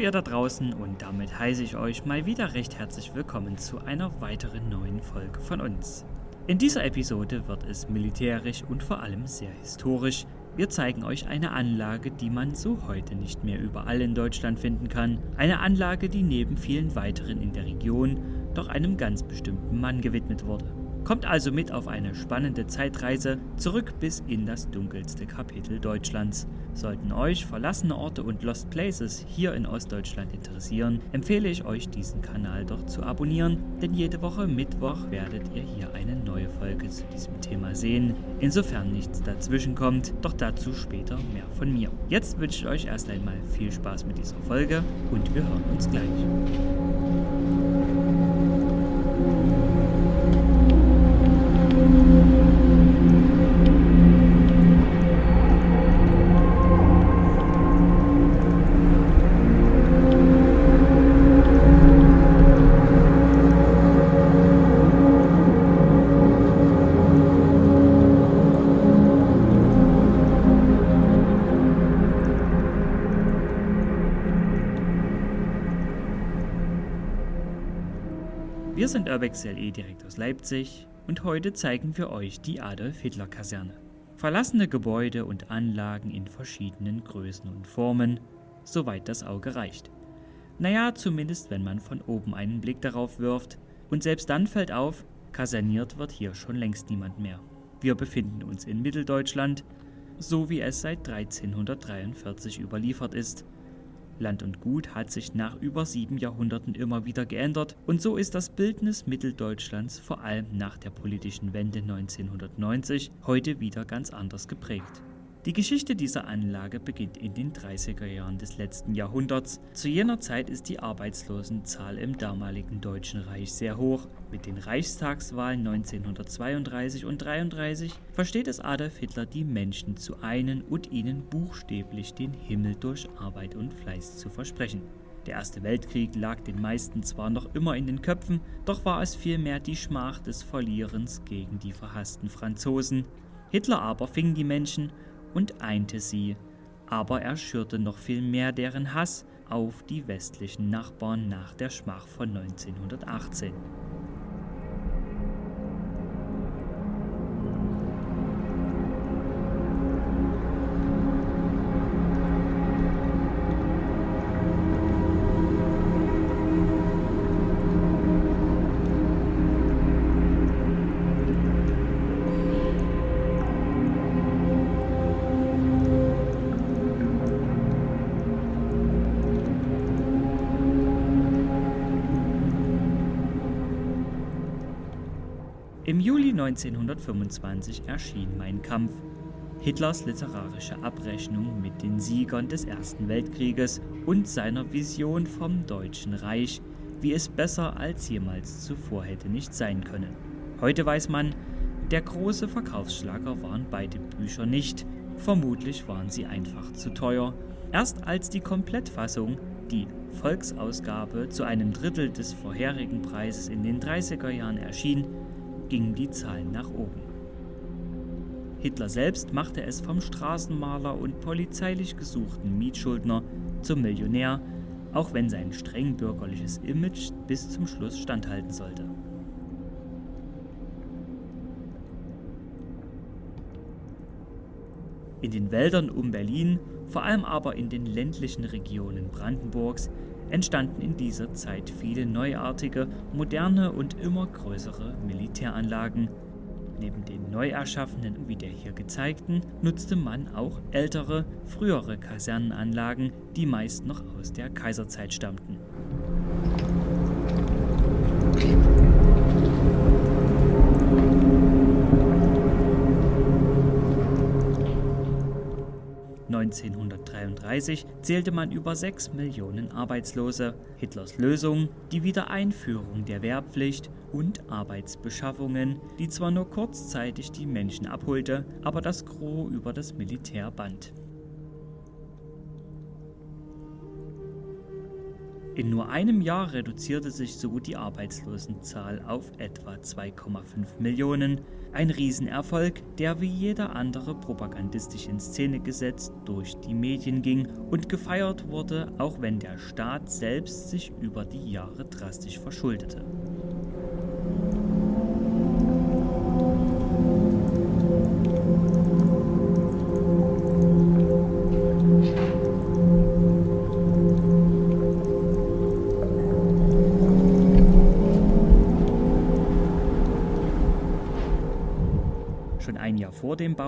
ihr da draußen und damit heiße ich euch mal wieder recht herzlich willkommen zu einer weiteren neuen Folge von uns. In dieser Episode wird es militärisch und vor allem sehr historisch. Wir zeigen euch eine Anlage, die man so heute nicht mehr überall in Deutschland finden kann. Eine Anlage, die neben vielen weiteren in der Region doch einem ganz bestimmten Mann gewidmet wurde. Kommt also mit auf eine spannende Zeitreise zurück bis in das dunkelste Kapitel Deutschlands. Sollten euch verlassene Orte und Lost Places hier in Ostdeutschland interessieren, empfehle ich euch diesen Kanal doch zu abonnieren, denn jede Woche Mittwoch werdet ihr hier eine neue Folge zu diesem Thema sehen, insofern nichts dazwischen kommt, doch dazu später mehr von mir. Jetzt wünsche ich euch erst einmal viel Spaß mit dieser Folge und wir hören uns gleich. Urbex LE direkt aus Leipzig und heute zeigen wir euch die Adolf-Hitler-Kaserne. Verlassene Gebäude und Anlagen in verschiedenen Größen und Formen, soweit das Auge reicht. Naja, zumindest wenn man von oben einen Blick darauf wirft. Und selbst dann fällt auf, kaserniert wird hier schon längst niemand mehr. Wir befinden uns in Mitteldeutschland, so wie es seit 1343 überliefert ist Land und Gut hat sich nach über sieben Jahrhunderten immer wieder geändert und so ist das Bildnis Mitteldeutschlands vor allem nach der politischen Wende 1990 heute wieder ganz anders geprägt. Die Geschichte dieser Anlage beginnt in den 30er Jahren des letzten Jahrhunderts. Zu jener Zeit ist die Arbeitslosenzahl im damaligen Deutschen Reich sehr hoch. Mit den Reichstagswahlen 1932 und 1933 versteht es Adolf Hitler, die Menschen zu einen und ihnen buchstäblich den Himmel durch Arbeit und Fleiß zu versprechen. Der Erste Weltkrieg lag den meisten zwar noch immer in den Köpfen, doch war es vielmehr die Schmach des Verlierens gegen die verhassten Franzosen. Hitler aber fing die Menschen und einte sie, aber er schürte noch viel mehr deren Hass auf die westlichen Nachbarn nach der Schmach von 1918. 1925 erschien Mein Kampf, Hitlers literarische Abrechnung mit den Siegern des Ersten Weltkrieges und seiner Vision vom Deutschen Reich, wie es besser als jemals zuvor hätte nicht sein können. Heute weiß man, der große Verkaufsschlager waren beide Bücher nicht, vermutlich waren sie einfach zu teuer. Erst als die Komplettfassung, die Volksausgabe, zu einem Drittel des vorherigen Preises in den 30er Jahren erschien, gingen die Zahlen nach oben. Hitler selbst machte es vom Straßenmaler und polizeilich gesuchten Mietschuldner zum Millionär, auch wenn sein streng bürgerliches Image bis zum Schluss standhalten sollte. In den Wäldern um Berlin, vor allem aber in den ländlichen Regionen Brandenburgs, entstanden in dieser Zeit viele neuartige, moderne und immer größere Militäranlagen. Neben den neu erschaffenen wie der hier gezeigten nutzte man auch ältere, frühere Kasernenanlagen, die meist noch aus der Kaiserzeit stammten. 1933 zählte man über 6 Millionen Arbeitslose. Hitlers Lösung, die Wiedereinführung der Wehrpflicht und Arbeitsbeschaffungen, die zwar nur kurzzeitig die Menschen abholte, aber das Gros über das Militär band. In nur einem Jahr reduzierte sich so die Arbeitslosenzahl auf etwa 2,5 Millionen. Ein Riesenerfolg, der wie jeder andere propagandistisch in Szene gesetzt durch die Medien ging und gefeiert wurde, auch wenn der Staat selbst sich über die Jahre drastisch verschuldete.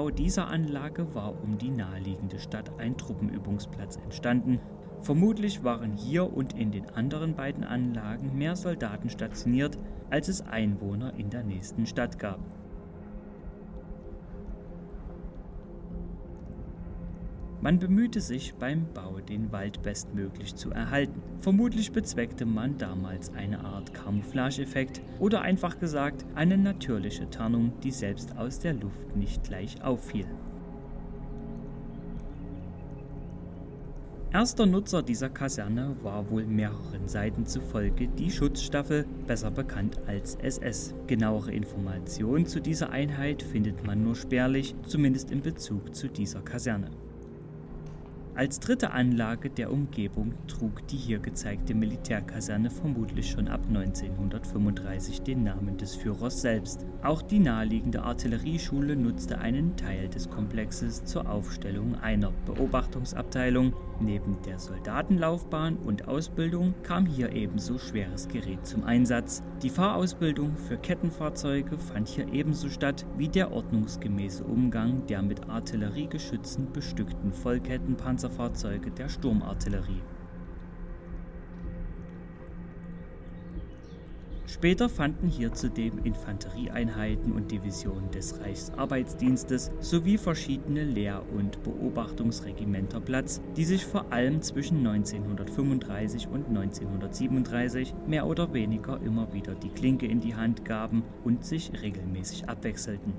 Bau dieser Anlage war um die naheliegende Stadt ein Truppenübungsplatz entstanden. Vermutlich waren hier und in den anderen beiden Anlagen mehr Soldaten stationiert, als es Einwohner in der nächsten Stadt gab. Man bemühte sich beim Bau, den Wald bestmöglich zu erhalten. Vermutlich bezweckte man damals eine Art Camouflage-Effekt oder einfach gesagt eine natürliche Tarnung, die selbst aus der Luft nicht gleich auffiel. Erster Nutzer dieser Kaserne war wohl mehreren Seiten zufolge die Schutzstaffel, besser bekannt als SS. Genauere Informationen zu dieser Einheit findet man nur spärlich, zumindest in Bezug zu dieser Kaserne. Als dritte Anlage der Umgebung trug die hier gezeigte Militärkaserne vermutlich schon ab 1935 den Namen des Führers selbst. Auch die naheliegende Artillerieschule nutzte einen Teil des Komplexes zur Aufstellung einer Beobachtungsabteilung. Neben der Soldatenlaufbahn und Ausbildung kam hier ebenso schweres Gerät zum Einsatz. Die Fahrausbildung für Kettenfahrzeuge fand hier ebenso statt wie der ordnungsgemäße Umgang der mit Artilleriegeschützen bestückten Vollkettenpanzer Panzerfahrzeuge der Sturmartillerie. Später fanden hier zudem Infanterieeinheiten und Divisionen des Reichsarbeitsdienstes sowie verschiedene Lehr- und Beobachtungsregimenter Platz, die sich vor allem zwischen 1935 und 1937 mehr oder weniger immer wieder die Klinke in die Hand gaben und sich regelmäßig abwechselten.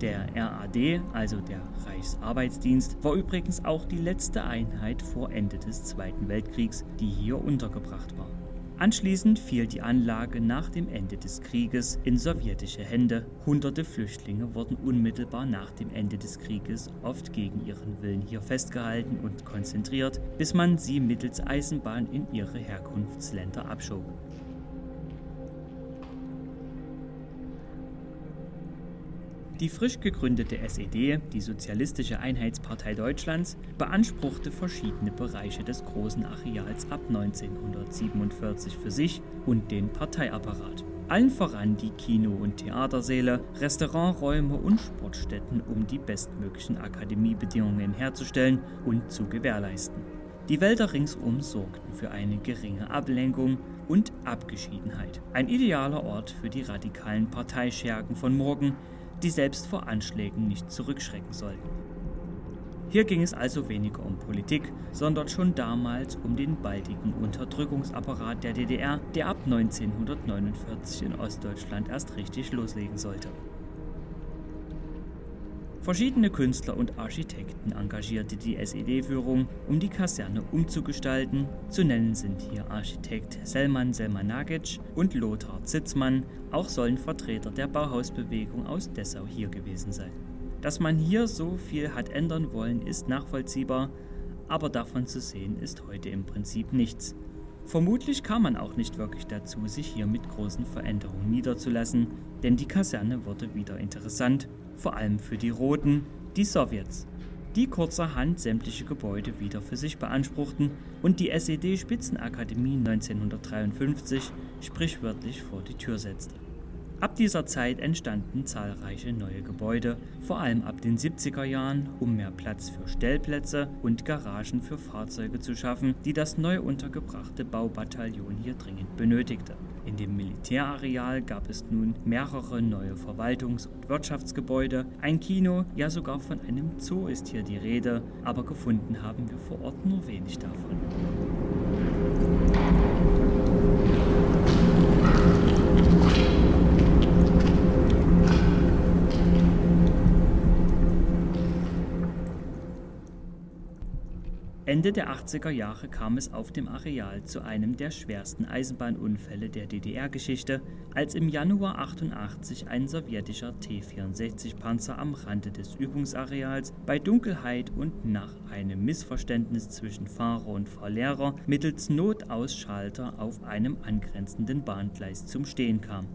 Der RAD, also der Reichsarbeitsdienst, war übrigens auch die letzte Einheit vor Ende des Zweiten Weltkriegs, die hier untergebracht war. Anschließend fiel die Anlage nach dem Ende des Krieges in sowjetische Hände. Hunderte Flüchtlinge wurden unmittelbar nach dem Ende des Krieges oft gegen ihren Willen hier festgehalten und konzentriert, bis man sie mittels Eisenbahn in ihre Herkunftsländer abschob. Die frisch gegründete SED, die Sozialistische Einheitspartei Deutschlands, beanspruchte verschiedene Bereiche des großen Areals ab 1947 für sich und den Parteiapparat. Allen voran die Kino- und Theatersäle, Restauranträume und Sportstätten, um die bestmöglichen Akademiebedingungen herzustellen und zu gewährleisten. Die Wälder ringsum sorgten für eine geringe Ablenkung und Abgeschiedenheit. Ein idealer Ort für die radikalen Parteischergen von morgen, die selbst vor Anschlägen nicht zurückschrecken sollten. Hier ging es also weniger um Politik, sondern schon damals um den baldigen Unterdrückungsapparat der DDR, der ab 1949 in Ostdeutschland erst richtig loslegen sollte. Verschiedene Künstler und Architekten engagierte die SED-Führung, um die Kaserne umzugestalten. Zu nennen sind hier Architekt Selman Selmanagic und Lothar Zitzmann. Auch sollen Vertreter der Bauhausbewegung aus Dessau hier gewesen sein. Dass man hier so viel hat ändern wollen, ist nachvollziehbar, aber davon zu sehen ist heute im Prinzip nichts. Vermutlich kam man auch nicht wirklich dazu, sich hier mit großen Veränderungen niederzulassen, denn die Kaserne wurde wieder interessant vor allem für die Roten, die Sowjets, die kurzerhand sämtliche Gebäude wieder für sich beanspruchten und die SED-Spitzenakademie 1953 sprichwörtlich vor die Tür setzte. Ab dieser Zeit entstanden zahlreiche neue Gebäude, vor allem ab den 70er Jahren, um mehr Platz für Stellplätze und Garagen für Fahrzeuge zu schaffen, die das neu untergebrachte Baubataillon hier dringend benötigte. In dem Militärareal gab es nun mehrere neue Verwaltungs- und Wirtschaftsgebäude, ein Kino, ja sogar von einem Zoo ist hier die Rede, aber gefunden haben wir vor Ort nur wenig davon. Ende der 80er Jahre kam es auf dem Areal zu einem der schwersten Eisenbahnunfälle der DDR-Geschichte, als im Januar 88 ein sowjetischer T-64-Panzer am Rande des Übungsareals bei Dunkelheit und nach einem Missverständnis zwischen Fahrer und Fahrlehrer mittels Notausschalter auf einem angrenzenden Bahngleis zum Stehen kam.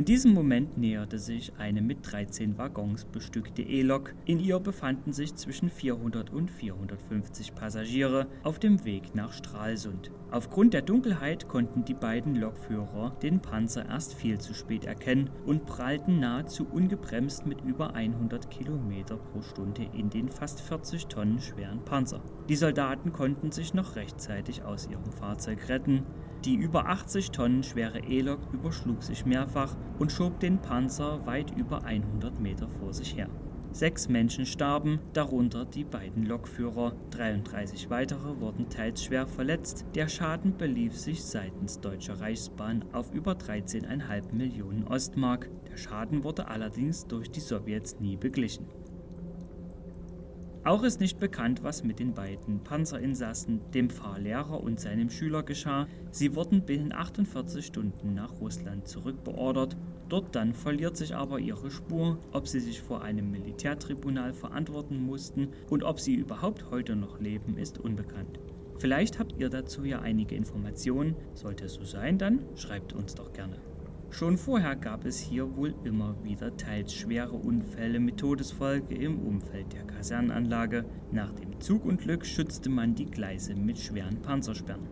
In diesem Moment näherte sich eine mit 13 Waggons bestückte E-Lok. In ihr befanden sich zwischen 400 und 450 Passagiere auf dem Weg nach Stralsund. Aufgrund der Dunkelheit konnten die beiden Lokführer den Panzer erst viel zu spät erkennen und prallten nahezu ungebremst mit über 100 km pro Stunde in den fast 40 Tonnen schweren Panzer. Die Soldaten konnten sich noch rechtzeitig aus ihrem Fahrzeug retten. Die über 80 Tonnen schwere E-Lok überschlug sich mehrfach und schob den Panzer weit über 100 Meter vor sich her. Sechs Menschen starben, darunter die beiden Lokführer. 33 weitere wurden teils schwer verletzt. Der Schaden belief sich seitens Deutscher Reichsbahn auf über 13,5 Millionen Ostmark. Der Schaden wurde allerdings durch die Sowjets nie beglichen. Auch ist nicht bekannt, was mit den beiden Panzerinsassen, dem Fahrlehrer und seinem Schüler geschah. Sie wurden binnen 48 Stunden nach Russland zurückbeordert. Dort dann verliert sich aber ihre Spur, ob sie sich vor einem Militärtribunal verantworten mussten und ob sie überhaupt heute noch leben, ist unbekannt. Vielleicht habt ihr dazu ja einige Informationen. Sollte es so sein, dann schreibt uns doch gerne. Schon vorher gab es hier wohl immer wieder teils schwere Unfälle mit Todesfolge im Umfeld der Kasernenanlage. Nach dem Zugunglück schützte man die Gleise mit schweren Panzersperren.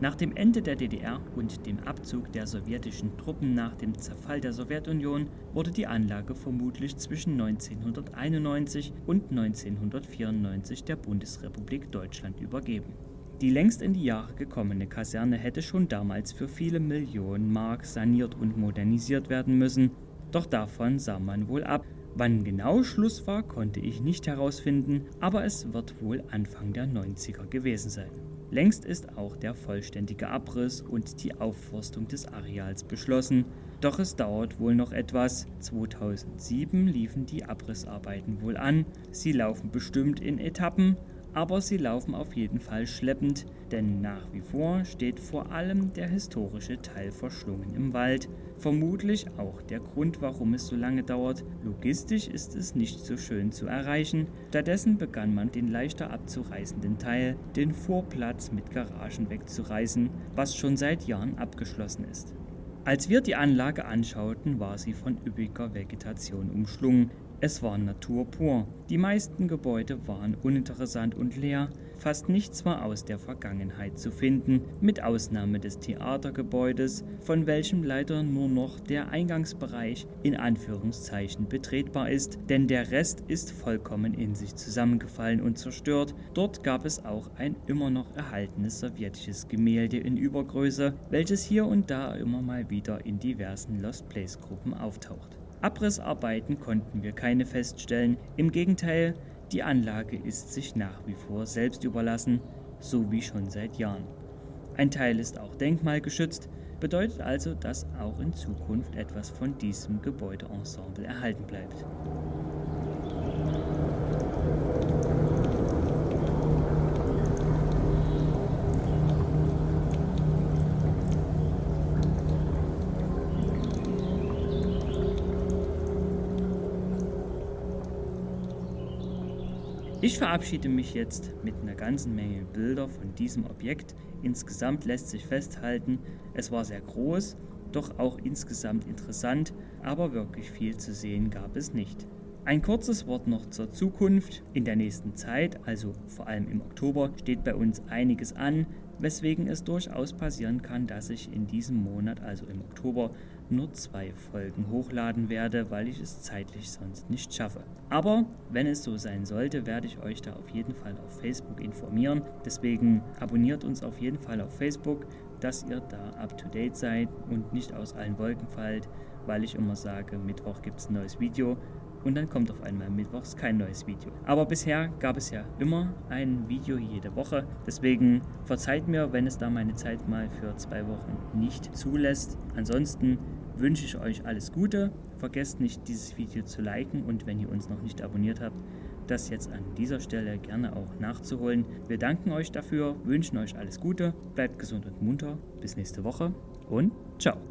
Nach dem Ende der DDR und dem Abzug der sowjetischen Truppen nach dem Zerfall der Sowjetunion wurde die Anlage vermutlich zwischen 1991 und 1994 der Bundesrepublik Deutschland übergeben. Die längst in die Jahre gekommene Kaserne hätte schon damals für viele Millionen Mark saniert und modernisiert werden müssen, doch davon sah man wohl ab. Wann genau Schluss war, konnte ich nicht herausfinden, aber es wird wohl Anfang der 90er gewesen sein. Längst ist auch der vollständige Abriss und die Aufforstung des Areals beschlossen, doch es dauert wohl noch etwas. 2007 liefen die Abrissarbeiten wohl an, sie laufen bestimmt in Etappen, aber sie laufen auf jeden Fall schleppend, denn nach wie vor steht vor allem der historische Teil verschlungen im Wald. Vermutlich auch der Grund, warum es so lange dauert. Logistisch ist es nicht so schön zu erreichen. Stattdessen begann man den leichter abzureißenden Teil, den Vorplatz mit Garagen wegzureißen, was schon seit Jahren abgeschlossen ist. Als wir die Anlage anschauten, war sie von üppiger Vegetation umschlungen. Es war Natur pur. Die meisten Gebäude waren uninteressant und leer, fast nichts war aus der Vergangenheit zu finden, mit Ausnahme des Theatergebäudes, von welchem leider nur noch der Eingangsbereich in Anführungszeichen betretbar ist, denn der Rest ist vollkommen in sich zusammengefallen und zerstört. Dort gab es auch ein immer noch erhaltenes sowjetisches Gemälde in Übergröße, welches hier und da immer mal wieder in diversen Lost Place Gruppen auftaucht. Abrissarbeiten konnten wir keine feststellen, im Gegenteil, die Anlage ist sich nach wie vor selbst überlassen, so wie schon seit Jahren. Ein Teil ist auch denkmalgeschützt, bedeutet also, dass auch in Zukunft etwas von diesem Gebäudeensemble erhalten bleibt. Ich verabschiede mich jetzt mit einer ganzen Menge Bilder von diesem Objekt. Insgesamt lässt sich festhalten, es war sehr groß, doch auch insgesamt interessant, aber wirklich viel zu sehen gab es nicht. Ein kurzes Wort noch zur Zukunft. In der nächsten Zeit, also vor allem im Oktober, steht bei uns einiges an, weswegen es durchaus passieren kann, dass ich in diesem Monat, also im Oktober, nur zwei Folgen hochladen werde, weil ich es zeitlich sonst nicht schaffe. Aber wenn es so sein sollte, werde ich euch da auf jeden Fall auf Facebook informieren. Deswegen abonniert uns auf jeden Fall auf Facebook, dass ihr da up to date seid und nicht aus allen Wolken fallt, weil ich immer sage, Mittwoch gibt es ein neues Video und dann kommt auf einmal mittwochs kein neues Video. Aber bisher gab es ja immer ein Video jede Woche. Deswegen verzeiht mir, wenn es da meine Zeit mal für zwei Wochen nicht zulässt. Ansonsten wünsche ich euch alles Gute. Vergesst nicht, dieses Video zu liken und wenn ihr uns noch nicht abonniert habt, das jetzt an dieser Stelle gerne auch nachzuholen. Wir danken euch dafür, wünschen euch alles Gute, bleibt gesund und munter. Bis nächste Woche und ciao.